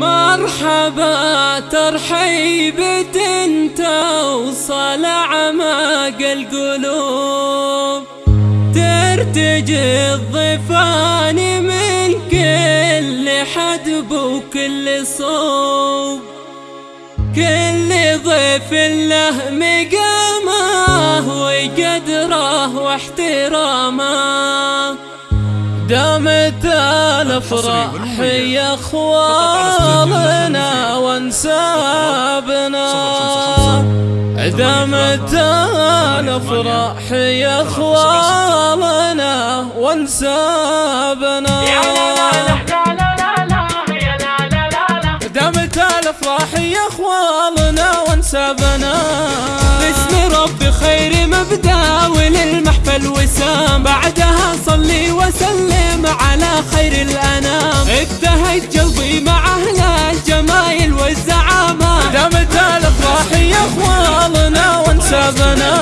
مرحبا ترحيبة توصل أعماق القلوب. ترتجي الضفان من كل حدب وكل صوب. كل ضيف له مقامه وقدره واحترامه. دامت الأفراح يا اخوالنا وانسابنا دامت الأفراح يا اخوالنا وانسابنا دامت الأفراح يا اخوالنا وانسابنا باسم رب خير مبدأ وللمحفل وسام. بعدها صلي الافراح يا اخوالنا وانسابنا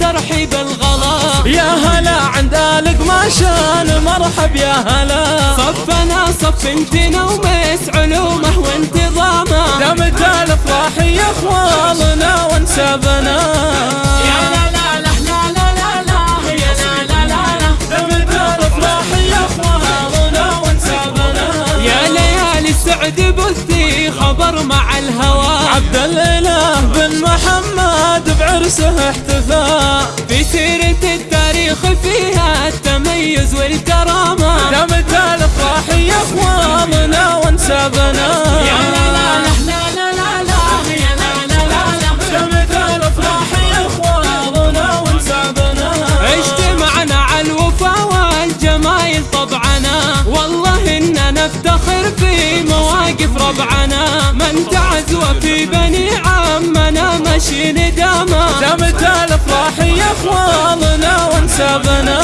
ترحيب الغلا. يا هلا عند آلك ما شان مرحب يا هلا. صفنا صف انتنا ومس علومه وانتظامه. دمت الافراح يا أخوالنا وانسابنا. يا لا لا لا لا الاله بن محمد بعرسه احتفى في سيرة التاريخ فيها التميز والكرامة لا لا لا لا لا لا يا اخواننا وانسابنا اجتمعنا على الوفا والجمايل طبعنا والله اننا نفتخر في مواقف ربعنا من تعز وفي بني عمنا مشي ندامه دامت الافراح يا اخواننا وانسابنا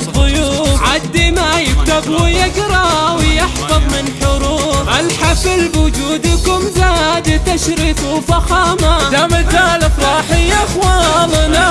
الضيوف. عدي ما يكتب ويقرا ويحفظ من حروف. الحفل بوجودكم زاد تشريف وفخامة. دامت الافراح يا اخواننا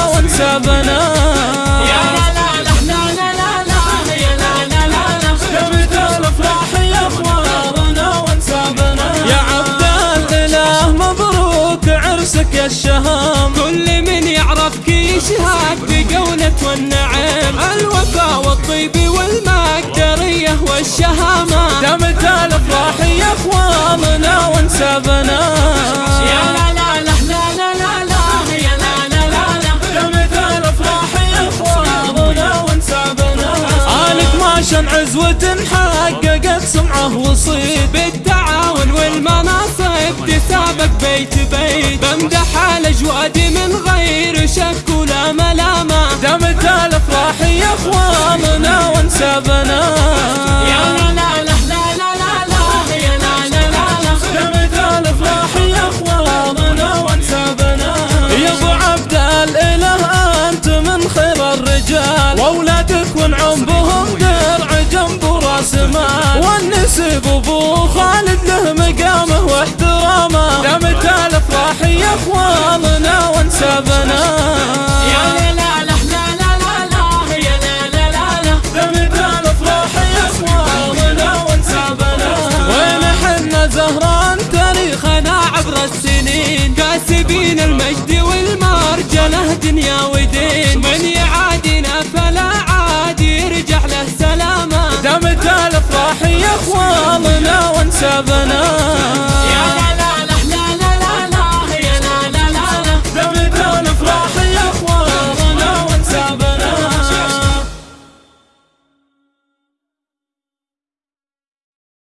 الشهام كل من يعرفك يشهد بقولة والنعم. الوفا والطيب والمقدرية والشهامة. دامت الافراح يا أخواننا وانسابنا يا لا لا لا لا لا لا شن عزوة حققت سمعه تسابق بيت بيت بمدح الاجواد من غير شك ولا ملامة. دامت الافراح يا اخواننا وانسابنا دامت الافراح يا اخواننا وانسابنا يا لا لا لا لا لا لا يا لا لا لا لا دامت الافراح يا اخواننا وانسابنا وين حنا زهران تاريخنا عبر السنين كاسبين المجد والمرجله دنيا ودين من يعادنا فلا عاد يرجع له سلامه دامت الافراح يا اخواننا وانسابنا